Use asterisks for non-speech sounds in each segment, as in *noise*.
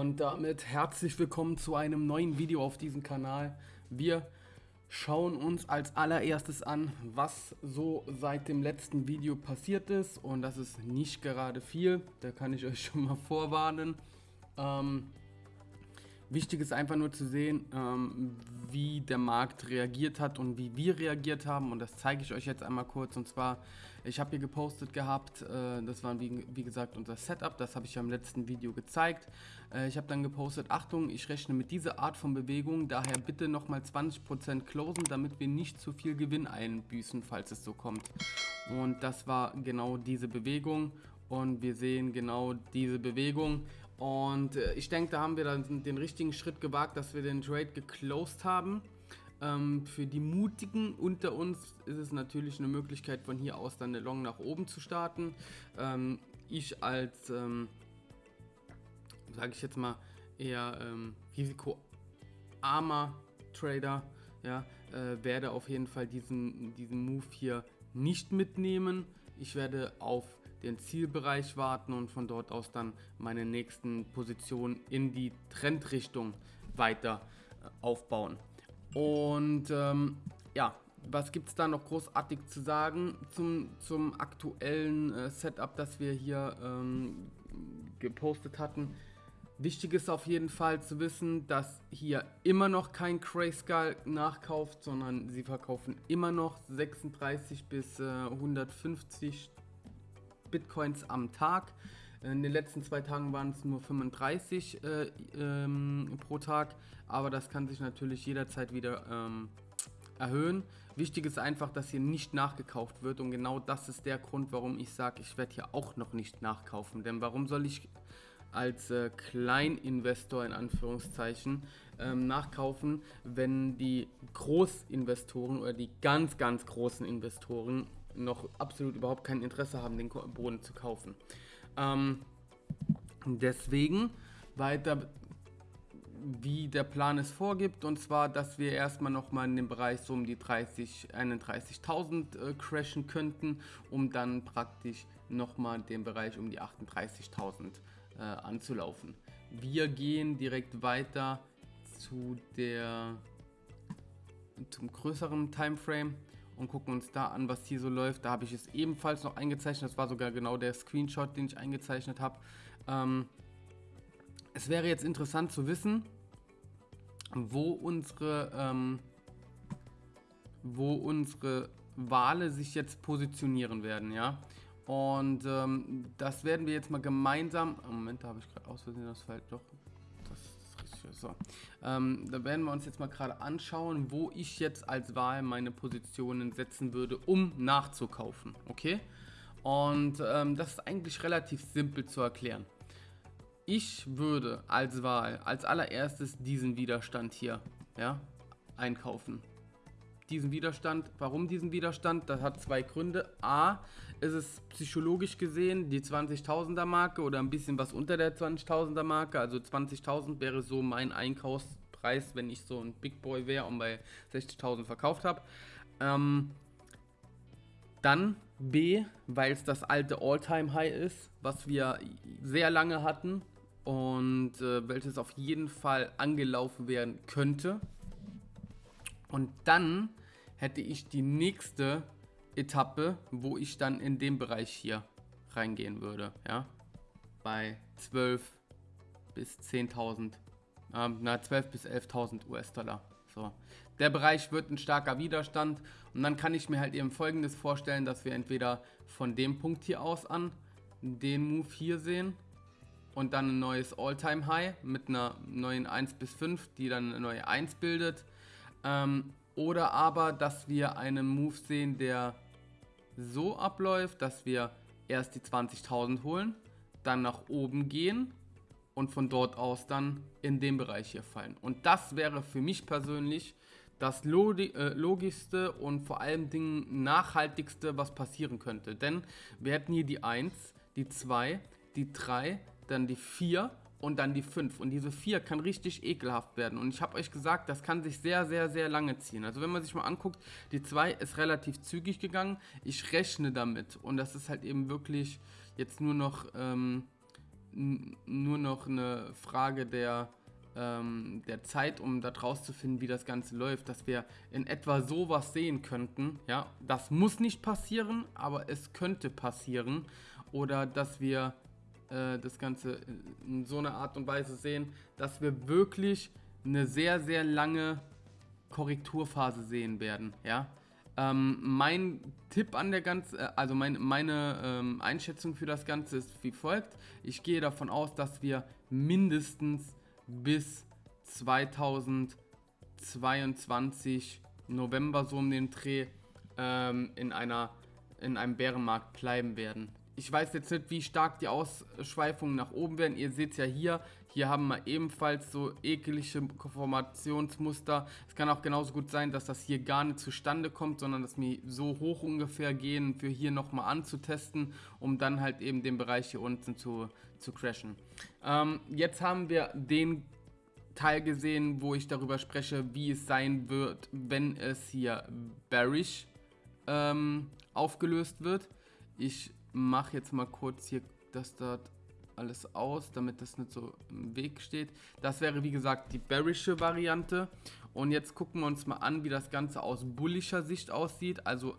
Und damit herzlich willkommen zu einem neuen Video auf diesem Kanal. Wir schauen uns als allererstes an, was so seit dem letzten Video passiert ist. Und das ist nicht gerade viel, da kann ich euch *laughs* schon mal vorwarnen. Ähm, Wichtig ist einfach nur zu sehen, ähm, wie der Markt reagiert hat und wie wir reagiert haben. Und das zeige ich euch jetzt einmal kurz. Und zwar, ich habe hier gepostet gehabt, äh, das war wie, wie, gesagt unser Setup, das habe ich ja im letzten Video gezeigt. Äh, ich habe dann gepostet, Achtung, ich rechne mit dieser Art von Bewegung, daher bitte nochmal 20% closen, damit wir nicht zu viel Gewinn einbüßen, falls es so kommt. Und das war genau diese Bewegung und wir sehen genau diese Bewegung und äh, ich denke, da haben wir dann den richtigen Schritt gewagt, dass wir den Trade geclosed haben. Ähm, für die Mutigen unter uns ist es natürlich eine Möglichkeit, von hier aus dann eine Long nach oben zu starten. Ähm, ich als, ähm, sage ich jetzt mal, eher ähm, risikoarmer Trader, ja, äh, werde auf jeden Fall diesen, diesen Move hier nicht mitnehmen. Ich werde auf den Zielbereich warten und von dort aus dann meine nächsten Positionen in die Trendrichtung weiter äh, aufbauen. Und ähm, ja, was gibt es da noch großartig zu sagen zum, zum aktuellen äh, Setup, das wir hier ähm, gepostet hatten? Wichtig ist auf jeden Fall zu wissen, dass hier immer noch kein Grayscale nachkauft, sondern sie verkaufen immer noch 36 bis äh, 150 Bitcoins am Tag. In den letzten zwei Tagen waren es nur 35 äh, ähm, pro Tag, aber das kann sich natürlich jederzeit wieder ähm, erhöhen. Wichtig ist einfach, dass hier nicht nachgekauft wird und genau das ist der Grund, warum ich sage, ich werde hier auch noch nicht nachkaufen. Denn warum soll ich als äh, Kleininvestor in Anführungszeichen ähm, nachkaufen, wenn die Großinvestoren oder die ganz, ganz großen Investoren noch absolut überhaupt kein Interesse haben, den Boden zu kaufen. Ähm, deswegen weiter wie der Plan es vorgibt und zwar, dass wir erstmal nochmal in den Bereich so um die 30, 31.000 äh, crashen könnten, um dann praktisch nochmal den Bereich um die 38.000 äh, anzulaufen. Wir gehen direkt weiter zu der zum größeren Timeframe und gucken uns da an, was hier so läuft. Da habe ich es ebenfalls noch eingezeichnet. Das war sogar genau der Screenshot, den ich eingezeichnet habe. Ähm, es wäre jetzt interessant zu wissen, wo unsere, ähm, wo unsere Wale sich jetzt positionieren werden, ja. Und ähm, das werden wir jetzt mal gemeinsam. Moment, da habe ich gerade aus Versehen das Feld doch so. Ähm, da werden wir uns jetzt mal gerade anschauen, wo ich jetzt als Wahl meine Positionen setzen würde, um nachzukaufen. Okay? Und ähm, das ist eigentlich relativ simpel zu erklären. Ich würde als Wahl als allererstes diesen Widerstand hier ja, einkaufen diesen Widerstand. Warum diesen Widerstand? Das hat zwei Gründe. A, ist es psychologisch gesehen die 20.000er Marke oder ein bisschen was unter der 20.000er Marke. Also 20.000 wäre so mein Einkaufspreis, wenn ich so ein Big Boy wäre und bei 60.000 verkauft habe. Ähm, dann B, weil es das alte All-Time-High ist, was wir sehr lange hatten und äh, welches auf jeden Fall angelaufen werden könnte. Und dann hätte ich die nächste Etappe, wo ich dann in dem Bereich hier reingehen würde, ja, bei 12 bis 10.000, ähm, na 12 bis 11.000 US-Dollar. So, der Bereich wird ein starker Widerstand und dann kann ich mir halt eben folgendes vorstellen, dass wir entweder von dem Punkt hier aus an den Move hier sehen und dann ein neues All-Time-High mit einer neuen 1 bis 5, die dann eine neue 1 bildet. Ähm, oder aber, dass wir einen Move sehen, der so abläuft, dass wir erst die 20.000 holen, dann nach oben gehen und von dort aus dann in den Bereich hier fallen. Und das wäre für mich persönlich das äh, logischste und vor allem Dingen nachhaltigste, was passieren könnte. Denn wir hätten hier die 1, die 2, die 3, dann die 4 und dann die 5. Und diese 4 kann richtig ekelhaft werden. Und ich habe euch gesagt, das kann sich sehr, sehr, sehr lange ziehen. Also wenn man sich mal anguckt, die 2 ist relativ zügig gegangen. Ich rechne damit. Und das ist halt eben wirklich jetzt nur noch ähm, nur noch eine Frage der, ähm, der Zeit, um da draus zu finden, wie das Ganze läuft, dass wir in etwa sowas sehen könnten. Ja, das muss nicht passieren, aber es könnte passieren. Oder dass wir äh, das Ganze in so einer Art und Weise sehen, dass wir wirklich eine sehr, sehr lange Korrekturphase sehen werden. Ja, ähm, mein Tipp an der ganzen, äh, also mein, meine ähm, Einschätzung für das Ganze ist wie folgt. Ich gehe davon aus, dass wir mindestens bis 2022 November so um den Dreh ähm, in einer in einem Bärenmarkt bleiben werden. Ich weiß jetzt nicht, wie stark die Ausschweifungen nach oben werden. Ihr seht ja hier. Hier haben wir ebenfalls so eklige Formationsmuster. Es kann auch genauso gut sein, dass das hier gar nicht zustande kommt, sondern dass wir so hoch ungefähr gehen, für hier nochmal anzutesten, um dann halt eben den Bereich hier unten zu, zu crashen. Ähm, jetzt haben wir den Teil gesehen, wo ich darüber spreche, wie es sein wird, wenn es hier bearish ähm, aufgelöst wird. Ich mache jetzt mal kurz hier das dort alles aus, damit das nicht so im Weg steht. Das wäre wie gesagt die bearische Variante. Und jetzt gucken wir uns mal an, wie das Ganze aus bullischer Sicht aussieht. Also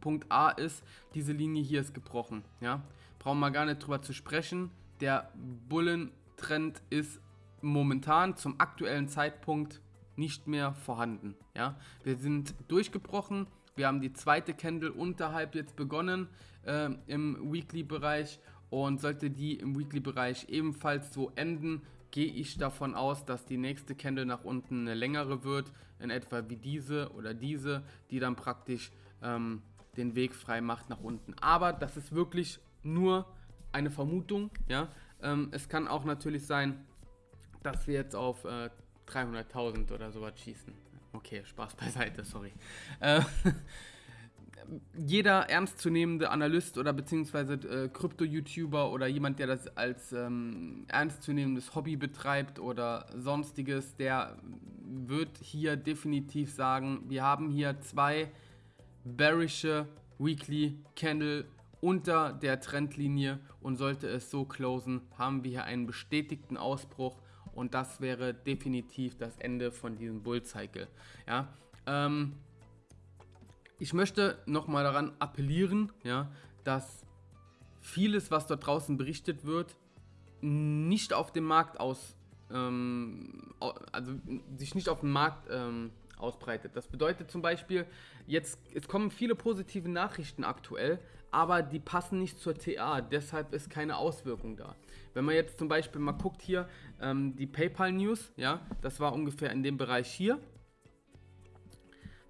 Punkt A ist, diese Linie hier ist gebrochen. Ja? Brauchen wir gar nicht drüber zu sprechen. Der Bullentrend ist momentan zum aktuellen Zeitpunkt nicht mehr vorhanden. Ja? Wir sind durchgebrochen. Wir haben die zweite Candle unterhalb jetzt begonnen äh, im Weekly-Bereich und sollte die im Weekly-Bereich ebenfalls so enden, gehe ich davon aus, dass die nächste Candle nach unten eine längere wird, in etwa wie diese oder diese, die dann praktisch ähm, den Weg frei macht nach unten. Aber das ist wirklich nur eine Vermutung. Ja? Ähm, es kann auch natürlich sein, dass wir jetzt auf äh, 300.000 oder sowas schießen. Okay, Spaß beiseite, sorry. Äh, *laughs* jeder ernstzunehmende Analyst oder beziehungsweise äh, Krypto-YouTuber oder jemand, der das als ähm, ernstzunehmendes Hobby betreibt oder sonstiges, der wird hier definitiv sagen, wir haben hier zwei bearische Weekly Candle unter der Trendlinie und sollte es so closen, haben wir hier einen bestätigten Ausbruch und das wäre definitiv das Ende von diesem Bull Cycle. Ja, ähm, ich möchte nochmal daran appellieren, ja, dass vieles, was dort draußen berichtet wird, nicht auf dem Markt aus, ähm, also sich nicht auf dem Markt ähm, ausbreitet. Das bedeutet zum Beispiel, jetzt es kommen viele positive Nachrichten aktuell, aber die passen nicht zur TA, deshalb ist keine Auswirkung da. Wenn man jetzt zum Beispiel mal guckt hier, ähm, die PayPal News, ja, das war ungefähr in dem Bereich hier.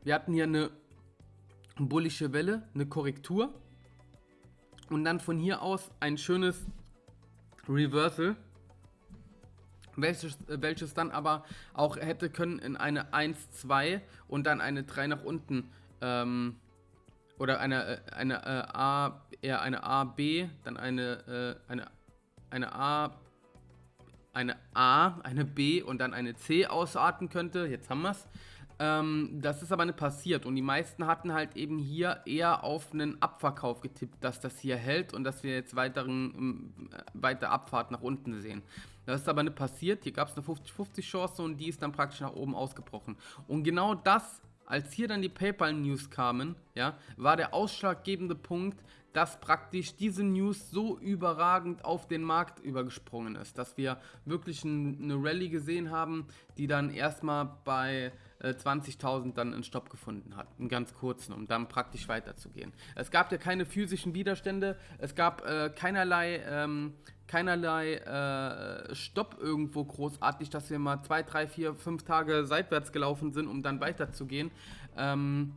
Wir hatten hier eine bullische Welle, eine Korrektur und dann von hier aus ein schönes Reversal, welches, welches dann aber auch hätte können in eine 1, 2 und dann eine 3 nach unten ähm, oder eine, eine äh, A, eher eine A, B, dann eine, äh, eine, eine A, eine A, eine B und dann eine C ausarten könnte. Jetzt haben wir es. Ähm, das ist aber nicht passiert und die meisten hatten halt eben hier eher auf einen Abverkauf getippt, dass das hier hält und dass wir jetzt weiteren, ähm, weiter Abfahrt nach unten sehen. Das ist aber nicht passiert, hier gab es eine 50-50 Chance und die ist dann praktisch nach oben ausgebrochen. Und genau das, als hier dann die PayPal-News kamen, ja, war der ausschlaggebende Punkt, dass praktisch diese News so überragend auf den Markt übergesprungen ist, dass wir wirklich ein, eine Rallye gesehen haben, die dann erstmal bei äh, 20.000 dann einen Stopp gefunden hat, einen ganz kurzen, um dann praktisch weiterzugehen. Es gab ja keine physischen Widerstände, es gab äh, keinerlei, ähm, keinerlei äh, Stopp irgendwo großartig, dass wir mal zwei, drei, vier, fünf Tage seitwärts gelaufen sind, um dann weiterzugehen. Ähm,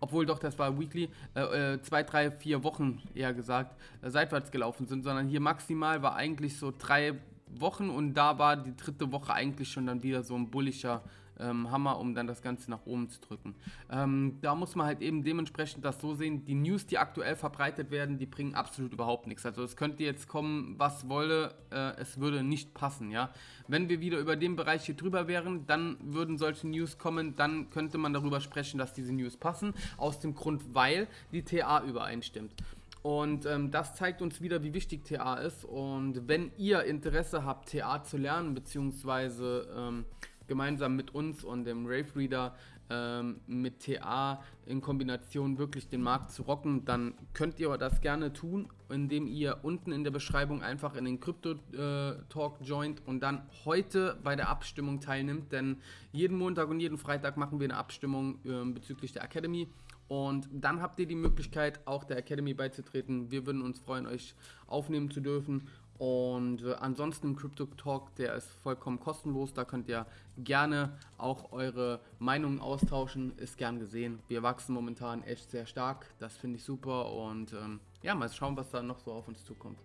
obwohl doch, das war Weekly, äh, äh, zwei, drei, vier Wochen eher gesagt, äh, seitwärts gelaufen sind, sondern hier maximal war eigentlich so drei Wochen und da war die dritte Woche eigentlich schon dann wieder so ein bullischer ähm, Hammer, um dann das Ganze nach oben zu drücken. Ähm, da muss man halt eben dementsprechend das so sehen, die News, die aktuell verbreitet werden, die bringen absolut überhaupt nichts. Also es könnte jetzt kommen, was wolle, äh, es würde nicht passen, ja. Wenn wir wieder über den Bereich hier drüber wären, dann würden solche News kommen, dann könnte man darüber sprechen, dass diese News passen, aus dem Grund, weil die TA übereinstimmt. Und ähm, das zeigt uns wieder, wie wichtig TA ist. Und wenn ihr Interesse habt, TA zu lernen, beziehungsweise ähm, gemeinsam mit uns und dem Rave Reader ähm, mit TA in Kombination wirklich den Markt zu rocken, dann könnt ihr das gerne tun, indem ihr unten in der Beschreibung einfach in den Crypto äh, Talk joint und dann heute bei der Abstimmung teilnimmt, denn jeden Montag und jeden Freitag machen wir eine Abstimmung äh, bezüglich der Academy und dann habt ihr die Möglichkeit, auch der Academy beizutreten. Wir würden uns freuen, euch aufnehmen zu dürfen. Und äh, ansonsten im Crypto Talk, der ist vollkommen kostenlos. Da könnt ihr gerne auch eure Meinungen austauschen. Ist gern gesehen. Wir wachsen momentan echt sehr stark. Das finde ich super. Und ähm, ja, mal schauen, was da noch so auf uns zukommt.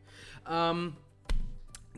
Ähm,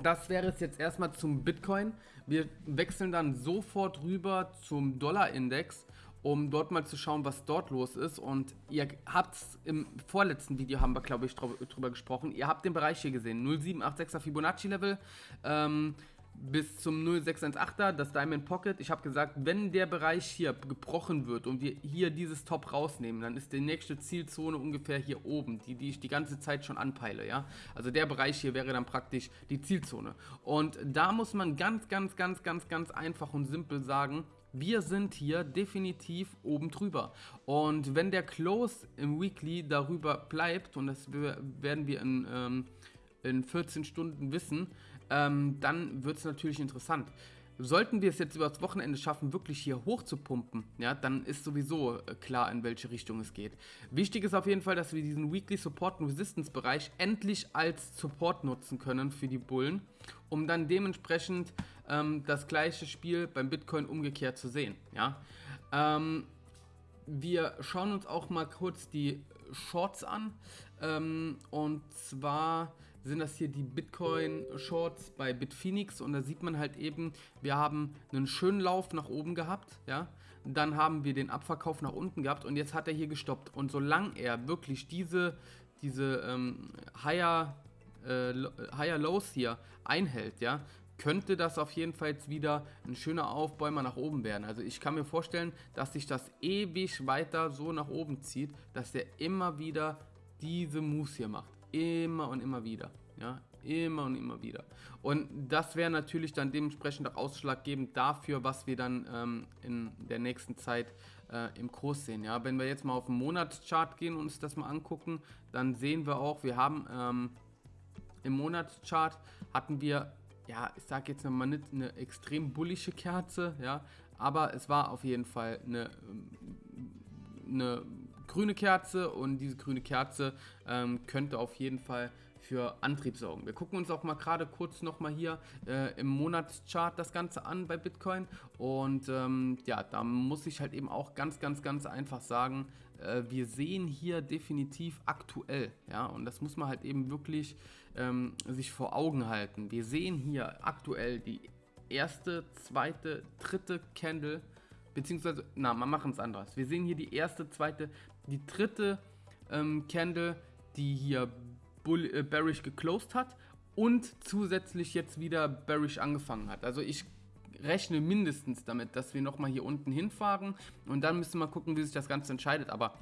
das wäre es jetzt erstmal zum Bitcoin. Wir wechseln dann sofort rüber zum Dollar-Index um dort mal zu schauen, was dort los ist. Und ihr habt im vorletzten Video, haben wir glaube ich drüber gesprochen, ihr habt den Bereich hier gesehen, 0786er Fibonacci Level. Ähm, bis zum 0618er, das Diamond Pocket. Ich habe gesagt, wenn der Bereich hier gebrochen wird und wir hier dieses Top rausnehmen, dann ist die nächste Zielzone ungefähr hier oben, die, die ich die ganze Zeit schon anpeile. Ja? Also der Bereich hier wäre dann praktisch die Zielzone. Und da muss man ganz, ganz, ganz, ganz, ganz einfach und simpel sagen, wir sind hier definitiv oben drüber. Und wenn der Close im Weekly darüber bleibt, und das werden wir in, ähm, in 14 Stunden wissen, ähm, dann wird es natürlich interessant. Sollten wir es jetzt über das Wochenende schaffen, wirklich hier hoch zu pumpen, ja, dann ist sowieso äh, klar, in welche Richtung es geht. Wichtig ist auf jeden Fall, dass wir diesen Weekly Support und Resistance Bereich endlich als Support nutzen können für die Bullen, um dann dementsprechend ähm, das gleiche Spiel beim Bitcoin umgekehrt zu sehen. Ja? Ähm, wir schauen uns auch mal kurz die Shorts an. Ähm, und zwar sind das hier die Bitcoin Shorts bei Bitphoenix und da sieht man halt eben, wir haben einen schönen Lauf nach oben gehabt, ja, dann haben wir den Abverkauf nach unten gehabt und jetzt hat er hier gestoppt und solange er wirklich diese, diese ähm, Higher, äh, Higher Lows hier einhält, ja, könnte das auf jeden Fall wieder ein schöner Aufbäumer nach oben werden. Also ich kann mir vorstellen, dass sich das ewig weiter so nach oben zieht, dass der immer wieder diese Moves hier macht. Immer und immer wieder. Ja, immer und immer wieder. Und das wäre natürlich dann dementsprechend auch ausschlaggebend dafür, was wir dann ähm, in der nächsten Zeit äh, im Kurs sehen. Ja, wenn wir jetzt mal auf den Monatschart gehen und uns das mal angucken, dann sehen wir auch, wir haben ähm, im Monatschart hatten wir ja, ich sage jetzt mal nicht eine extrem bullische Kerze, ja, aber es war auf jeden Fall eine, eine grüne Kerze und diese grüne Kerze ähm, könnte auf jeden Fall für Antrieb sorgen. Wir gucken uns auch mal gerade kurz nochmal hier äh, im Monatschart das Ganze an bei Bitcoin und ähm, ja, da muss ich halt eben auch ganz, ganz, ganz einfach sagen, äh, wir sehen hier definitiv aktuell, ja, und das muss man halt eben wirklich ähm, sich vor Augen halten. Wir sehen hier aktuell die erste, zweite, dritte Candle, beziehungsweise, na, wir machen es anders. Wir sehen hier die erste, zweite, die dritte ähm, Candle, die hier bull, äh, bearish geclosed hat und zusätzlich jetzt wieder bearish angefangen hat. Also ich rechne mindestens damit, dass wir nochmal hier unten hinfahren und dann müssen wir gucken, wie sich das Ganze entscheidet. Aber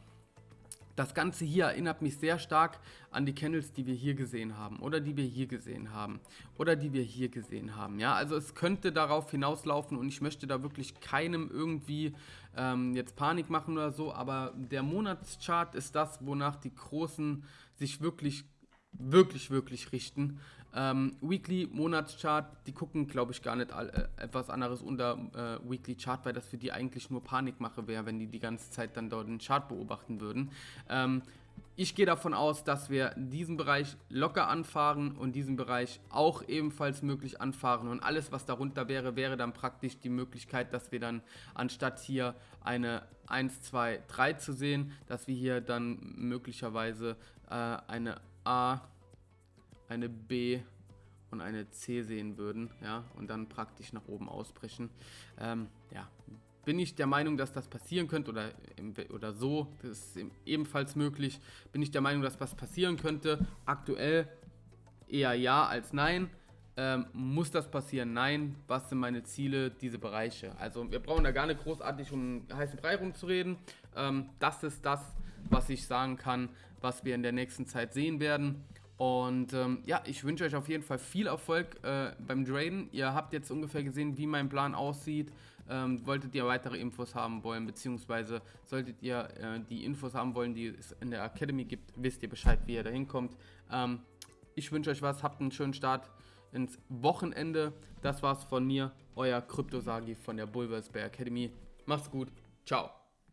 das Ganze hier erinnert mich sehr stark an die Candles, die wir hier gesehen haben oder die wir hier gesehen haben oder die wir hier gesehen haben. Ja, also es könnte darauf hinauslaufen und ich möchte da wirklich keinem irgendwie ähm, jetzt Panik machen oder so, aber der Monatschart ist das, wonach die Großen sich wirklich, wirklich, wirklich richten. Ähm, Weekly, Monatschart, die gucken, glaube ich, gar nicht äh, etwas anderes unter äh, Weekly Chart, weil das für die eigentlich nur Panikmache wäre, wenn die die ganze Zeit dann dort den Chart beobachten würden. Ähm, ich gehe davon aus, dass wir diesen Bereich locker anfahren und diesen Bereich auch ebenfalls möglich anfahren. Und alles, was darunter wäre, wäre dann praktisch die Möglichkeit, dass wir dann anstatt hier eine 1, 2, 3 zu sehen, dass wir hier dann möglicherweise äh, eine A eine B und eine C sehen würden, ja, und dann praktisch nach oben ausbrechen. Ähm, ja, bin ich der Meinung, dass das passieren könnte oder, oder so, das ist ebenfalls möglich, bin ich der Meinung, dass was passieren könnte. Aktuell eher ja als nein. Ähm, muss das passieren? Nein. Was sind meine Ziele? Diese Bereiche. Also wir brauchen da gar nicht großartig um heißen Brei rumzureden. Ähm, das ist das, was ich sagen kann, was wir in der nächsten Zeit sehen werden. Und ähm, ja, ich wünsche euch auf jeden Fall viel Erfolg äh, beim Traden. Ihr habt jetzt ungefähr gesehen, wie mein Plan aussieht. Ähm, wolltet ihr weitere Infos haben wollen, beziehungsweise solltet ihr äh, die Infos haben wollen, die es in der Academy gibt, wisst ihr Bescheid, wie ihr da hinkommt. Ähm, ich wünsche euch was, habt einen schönen Start ins Wochenende. Das war's von mir, euer Kryptosagi von der Bulvers Bay Academy. Macht's gut, ciao.